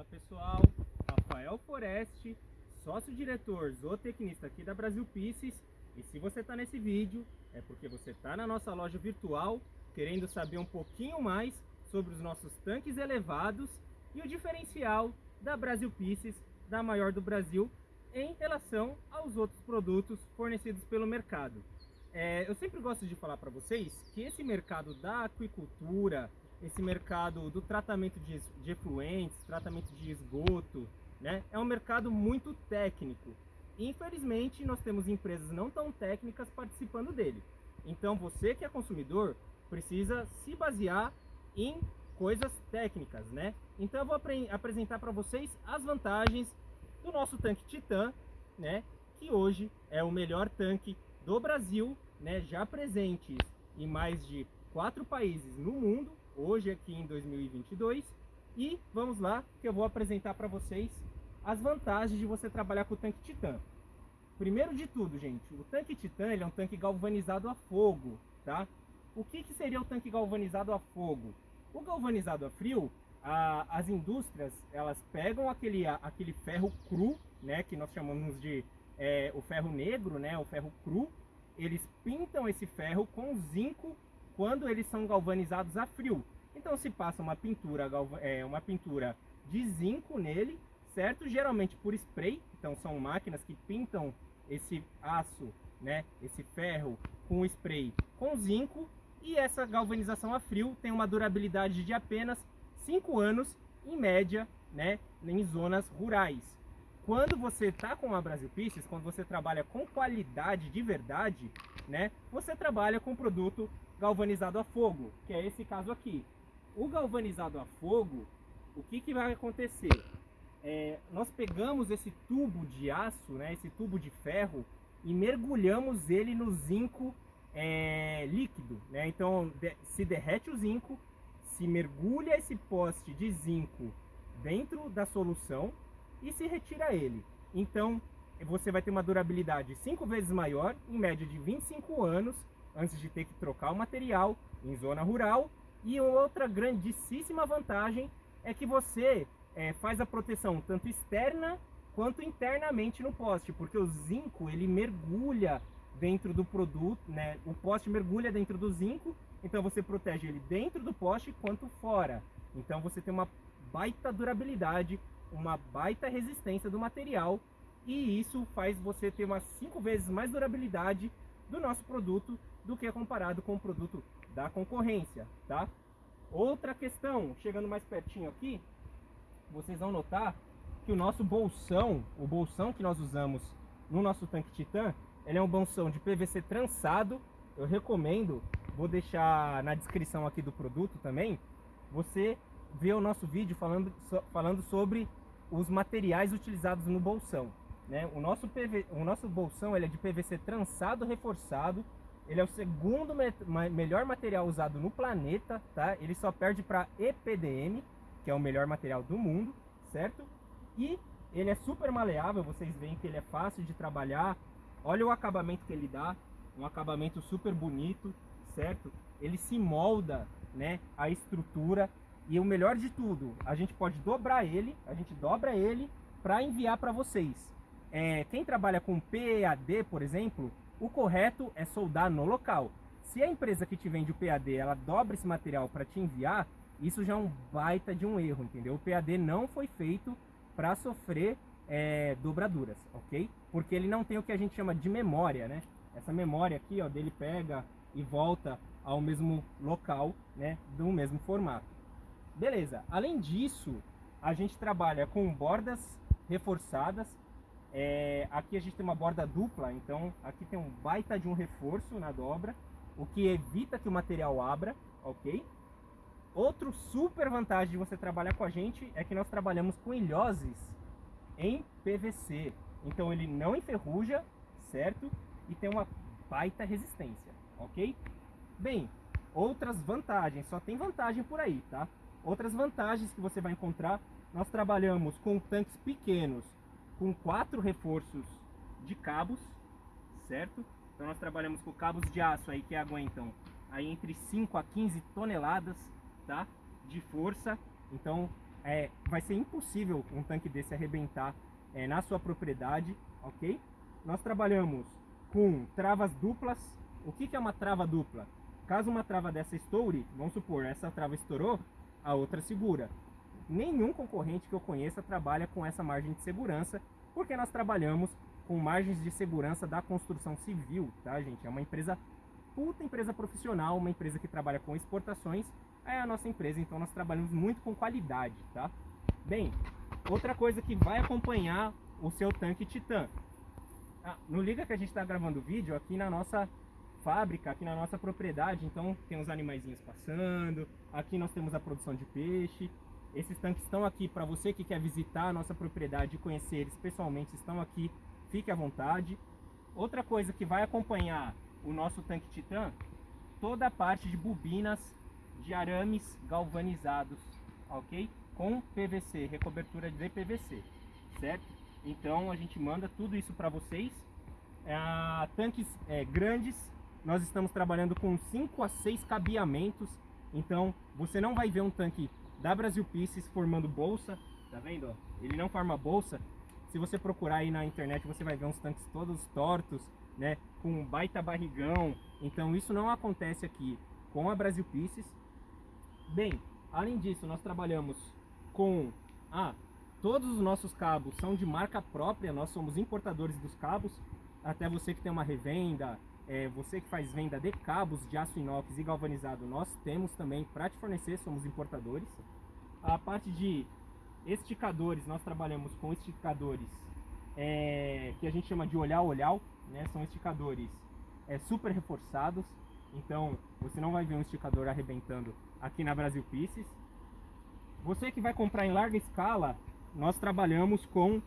Fala pessoal, Rafael Foreste, sócio-diretor zootecnista aqui da Brasil Pieces e se você está nesse vídeo é porque você está na nossa loja virtual querendo saber um pouquinho mais sobre os nossos tanques elevados e o diferencial da Brasil Pieces, da maior do Brasil, em relação aos outros produtos fornecidos pelo mercado. É, eu sempre gosto de falar para vocês que esse mercado da aquicultura, esse mercado do tratamento de, de efluentes, tratamento de esgoto, né, é um mercado muito técnico. Infelizmente, nós temos empresas não tão técnicas participando dele. Então, você que é consumidor precisa se basear em coisas técnicas, né? Então, eu vou apresentar para vocês as vantagens do nosso tanque Titan, né? Que hoje é o melhor tanque do Brasil, né? Já presentes em mais de quatro países no mundo, hoje aqui em 2022. E vamos lá, que eu vou apresentar para vocês as vantagens de você trabalhar com o tanque Titan. Primeiro de tudo, gente, o tanque Titan ele é um tanque galvanizado a fogo, tá? O que, que seria o tanque galvanizado a fogo? O galvanizado a frio, a, as indústrias elas pegam aquele, a, aquele ferro cru, né, que nós chamamos de é, o ferro negro, né, o ferro cru, eles pintam esse ferro com zinco quando eles são galvanizados a frio. Então se passa uma pintura, é, uma pintura de zinco nele certo? Geralmente por spray, então são máquinas que pintam esse aço, né, esse ferro com spray com zinco e essa galvanização a frio tem uma durabilidade de apenas 5 anos em média, né, em zonas rurais. Quando você está com a Brasil Pieces, quando você trabalha com qualidade de verdade, né, você trabalha com produto galvanizado a fogo, que é esse caso aqui. O galvanizado a fogo, o que, que vai acontecer? é, nós pegamos esse tubo de aço, né, esse tubo de ferro, e mergulhamos ele no zinco é, líquido. Né? Então de, se derrete o zinco, se mergulha esse poste de zinco dentro da solução e se retira ele. Então você vai ter uma durabilidade cinco vezes maior, em média de 25 anos, antes de ter que trocar o material em zona rural. E outra grandíssima vantagem é que você é, faz a proteção tanto externa quanto internamente no poste, porque o zinco ele mergulha dentro do produto, né? O poste mergulha dentro do zinco, então você protege ele dentro do poste quanto fora. Então você tem uma baita durabilidade, uma baita resistência do material e isso faz você ter umas cinco vezes mais durabilidade do nosso produto do que comparado com o produto da concorrência, tá? Outra questão, chegando mais pertinho aqui, vocês vão notar que o nosso bolsão, o bolsão que nós usamos no nosso tanque Titan, ele é um bolsão de PVC trançado. Eu recomendo, vou deixar na descrição aqui do produto também, você ver o nosso vídeo falando, falando sobre os materiais utilizados no bolsão. Né? O, nosso PV, o nosso bolsão ele é de PVC trançado reforçado. Ele é o segundo me melhor material usado no planeta, tá? Ele só perde para EPDM, que é o melhor material do mundo, certo? E ele é super maleável, vocês veem que ele é fácil de trabalhar. Olha o acabamento que ele dá, um acabamento super bonito, certo? Ele se molda, né, a estrutura e o melhor de tudo, a gente pode dobrar ele, a gente dobra ele para enviar para vocês. É, quem trabalha com PAD, por exemplo, o correto é soldar no local. Se a empresa que te vende o PAD, ela dobra esse material para te enviar, isso já é um baita de um erro, entendeu? O PAD não foi feito para sofrer é, dobraduras, ok? Porque ele não tem o que a gente chama de memória, né? Essa memória aqui, ó, dele pega e volta ao mesmo local, né? Do mesmo formato. Beleza. Além disso, a gente trabalha com bordas reforçadas. É, aqui a gente tem uma borda dupla, então aqui tem um baita de um reforço na dobra, o que evita que o material abra, ok? Outro super vantagem de você trabalhar com a gente é que nós trabalhamos com ilhoses em PVC. Então ele não enferruja, certo? E tem uma baita resistência, ok? Bem, outras vantagens, só tem vantagem por aí, tá? Outras vantagens que você vai encontrar, nós trabalhamos com tanques pequenos, com quatro reforços de cabos, certo? Então nós trabalhamos com cabos de aço aí que aguentam aí entre 5 a 15 toneladas tá? De força. Então é, vai ser impossível um tanque desse arrebentar é, na sua propriedade, ok? Nós trabalhamos com travas duplas. O que, que é uma trava dupla? Caso uma trava dessa estoure, vamos supor, essa trava estourou, a outra segura. Nenhum concorrente que eu conheça trabalha com essa margem de segurança, porque nós trabalhamos com margens de segurança da construção civil, tá, gente? É uma empresa, puta empresa profissional, uma empresa que trabalha com exportações, é a nossa empresa, então nós trabalhamos muito com qualidade, tá? Bem, outra coisa que vai acompanhar o seu tanque Titan. Ah, não liga que a gente está gravando vídeo aqui na nossa fábrica, aqui na nossa propriedade, então tem os animaizinhos passando, aqui nós temos a produção de peixe, esses tanques estão aqui para você que quer visitar a nossa propriedade e conhecer eles pessoalmente, estão aqui, fique à vontade. Outra coisa que vai acompanhar o nosso tanque Titan, toda a parte de bobinas de arames galvanizados, ok? Com PVC, recobertura de PVC, certo? Então a gente manda tudo isso para vocês. É, tanques é, grandes, nós estamos trabalhando com 5 a 6 cabeamentos. Então você não vai ver um tanque da Brasil Pieces formando bolsa, tá vendo? Ele não forma bolsa. Se você procurar aí na internet, você vai ver uns tanques todos tortos, né? Com um baita barrigão. Então isso não acontece aqui com a Brasil Pieces. Bem, além disso, nós trabalhamos com... Ah, todos os nossos cabos são de marca própria, nós somos importadores dos cabos. Até você que tem uma revenda, é, você que faz venda de cabos de aço inox e galvanizado, nós temos também para te fornecer, somos importadores. A parte de esticadores, nós trabalhamos com esticadores é, que a gente chama de olhar-olhar, né? são esticadores é, super reforçados, então você não vai ver um esticador arrebentando aqui na Brasil Pieces. Você que vai comprar em larga escala, nós trabalhamos com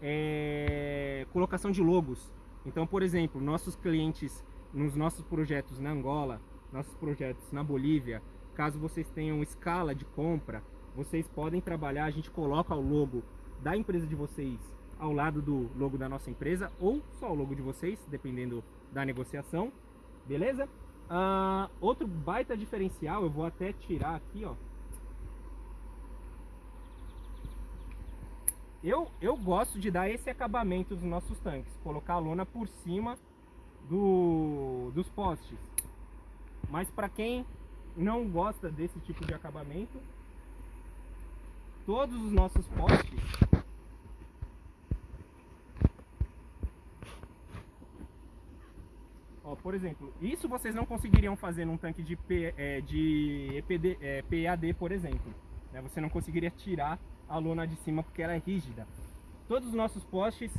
é, colocação de logos. Então, por exemplo, nossos clientes nos nossos projetos na Angola, nossos projetos na Bolívia, caso vocês tenham escala de compra, vocês podem trabalhar, a gente coloca o logo da empresa de vocês ao lado do logo da nossa empresa ou só o logo de vocês, dependendo da negociação, beleza? Uh, outro baita diferencial, eu vou até tirar aqui, ó. Eu, eu gosto de dar esse acabamento dos nossos tanques, colocar a lona por cima do, dos postes. Mas para quem não gosta desse tipo de acabamento, todos os nossos postes Ó, por exemplo, isso vocês não conseguiriam fazer num tanque de, P, é, de EPD, é, PAD, por exemplo. Né? Você não conseguiria tirar a lona de cima porque ela é rígida. Todos os nossos postes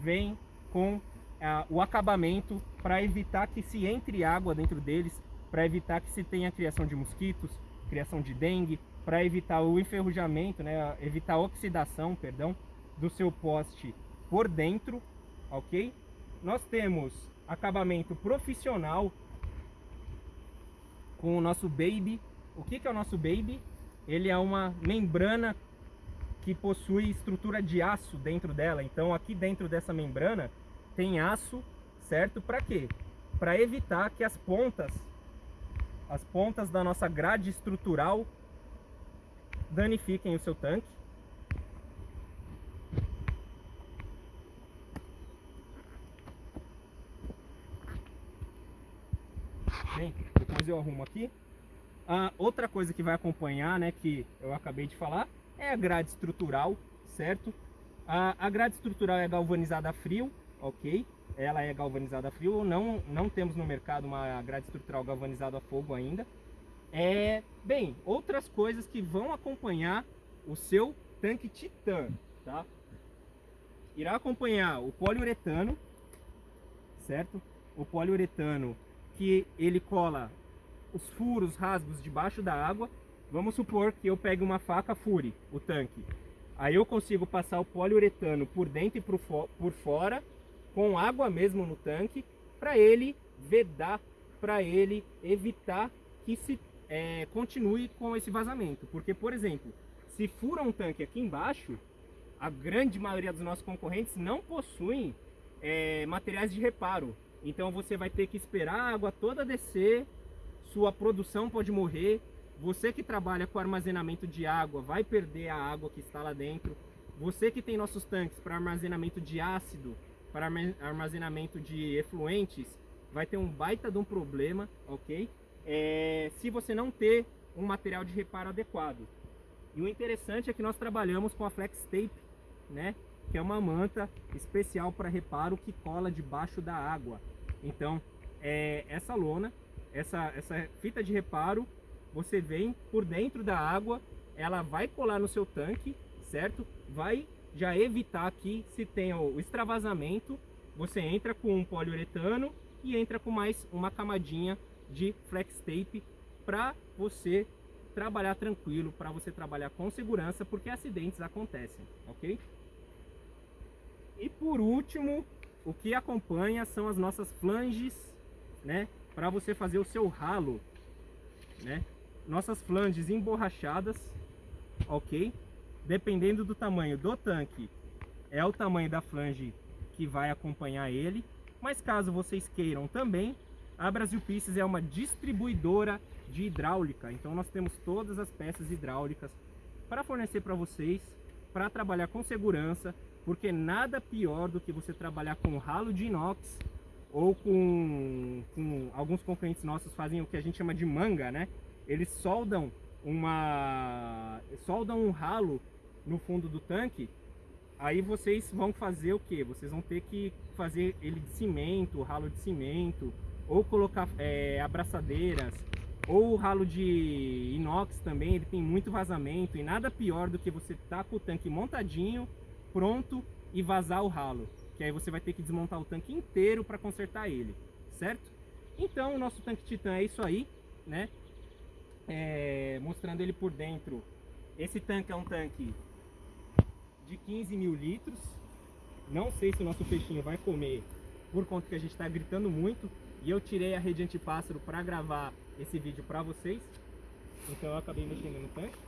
vêm com é, o acabamento para evitar que se entre água dentro deles, para evitar que se tenha criação de mosquitos, criação de dengue, para evitar o enferrujamento, né? evitar a oxidação, perdão, do seu poste por dentro, ok? Nós temos acabamento profissional com o nosso Baby. O que, que é o nosso Baby? Ele é uma membrana que possui estrutura de aço dentro dela. Então aqui dentro dessa membrana tem aço, certo? Para quê? Para evitar que as pontas, as pontas da nossa grade estrutural danifiquem o seu tanque. Bem, depois eu arrumo aqui. Ah, outra coisa que vai acompanhar, né, que eu acabei de falar, é a grade estrutural, certo? A, a grade estrutural é galvanizada a frio, ok? Ela é galvanizada a frio, não, não temos no mercado uma grade estrutural galvanizada a fogo ainda. É, bem, outras coisas que vão acompanhar o seu tanque Titan, tá? Irá acompanhar o poliuretano, certo? O poliuretano que ele cola os furos, rasgos debaixo da água. Vamos supor que eu pegue uma faca fure o tanque. Aí eu consigo passar o poliuretano por dentro e por, por fora, com água mesmo no tanque, para ele vedar, para ele evitar que se é, continue com esse vazamento. Porque, por exemplo, se fura um tanque aqui embaixo, a grande maioria dos nossos concorrentes não possuem é, materiais de reparo. Então você vai ter que esperar a água toda descer, sua produção pode morrer, Você que trabalha com armazenamento de água vai perder a água que está lá dentro. Você que tem nossos tanques para armazenamento de ácido, para armazenamento de efluentes, vai ter um baita de um problema, ok? É, se você não ter um material de reparo adequado. E o interessante é que nós trabalhamos com a Flex Tape, né? Que é uma manta especial para reparo que cola debaixo da água. Então, é, essa lona, essa, essa fita de reparo, você vem por dentro da água, ela vai colar no seu tanque, certo? Vai já evitar que se tenha o extravasamento, você entra com um poliuretano e entra com mais uma camadinha de flex tape para você trabalhar tranquilo, para você trabalhar com segurança, porque acidentes acontecem, ok? E por último, o que acompanha são as nossas flanges, né? Para você fazer o seu ralo, né? Nossas flanges emborrachadas, ok? Dependendo do tamanho do tanque, é o tamanho da flange que vai acompanhar ele. Mas caso vocês queiram também, a Brasil Pieces é uma distribuidora de hidráulica. Então nós temos todas as peças hidráulicas para fornecer para vocês, para trabalhar com segurança, porque nada pior do que você trabalhar com ralo de inox ou com, com alguns concorrentes nossos fazem o que a gente chama de manga, né? Eles soldam uma soldam um ralo no fundo do tanque. Aí vocês vão fazer o que? Vocês vão ter que fazer ele de cimento, ralo de cimento, ou colocar é, abraçadeiras, ou o ralo de inox também, ele tem muito vazamento e nada pior do que você tá com o tanque montadinho, pronto e vazar o ralo, que aí você vai ter que desmontar o tanque inteiro para consertar ele, certo? Então o nosso tanque Titan é isso aí, né? É, mostrando ele por dentro. Esse tanque é um tanque de 15 mil litros. Não sei se o nosso peixinho vai comer por conta que a gente está gritando muito, e eu tirei a rede antipássaro para gravar esse vídeo para vocês. Então eu acabei mexendo no tanque.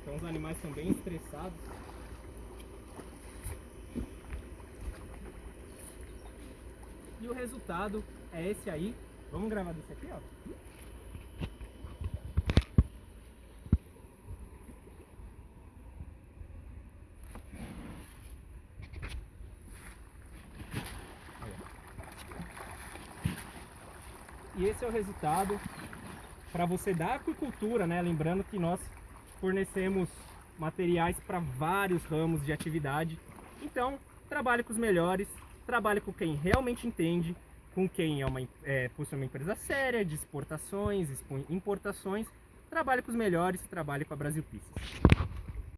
Então os animais estão bem estressados. E o resultado é esse aí. Vamos gravar desse aqui, ó. E esse é o resultado para você da aquicultura, né? Lembrando que nós fornecemos materiais para vários ramos de atividade. Então, trabalhe com os melhores, trabalhe com quem realmente entende, com quem é uma, é, possui uma empresa séria de exportações, importações. Trabalhe com os melhores, trabalhe com a Brasil Pieces.